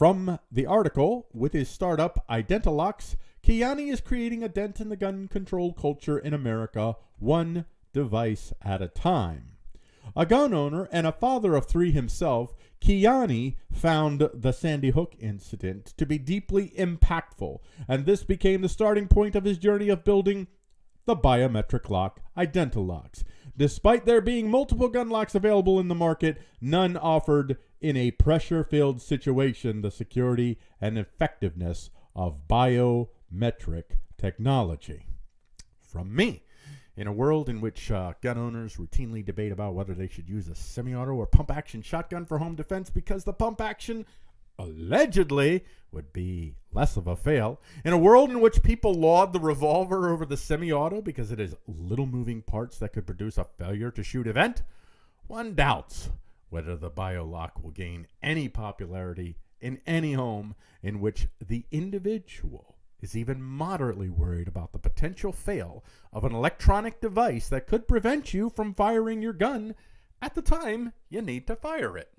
From the article, with his startup Identilocks, Kiani is creating a dent in the gun control culture in America, one device at a time. A gun owner and a father of three himself, Kiani found the Sandy Hook incident to be deeply impactful, and this became the starting point of his journey of building the biometric lock Identilocks. Despite there being multiple gun locks available in the market, none offered in a pressure filled situation the security and effectiveness of biometric technology. From me, in a world in which uh, gun owners routinely debate about whether they should use a semi auto or pump action shotgun for home defense because the pump action allegedly would be less of a fail. In a world in which people laud the revolver over the semi auto because it has little moving parts that could produce a failure to shoot event, one doubts whether the BioLock will gain any popularity in any home in which the individual is even moderately worried about the potential fail of an electronic device that could prevent you from firing your gun at the time you need to fire it.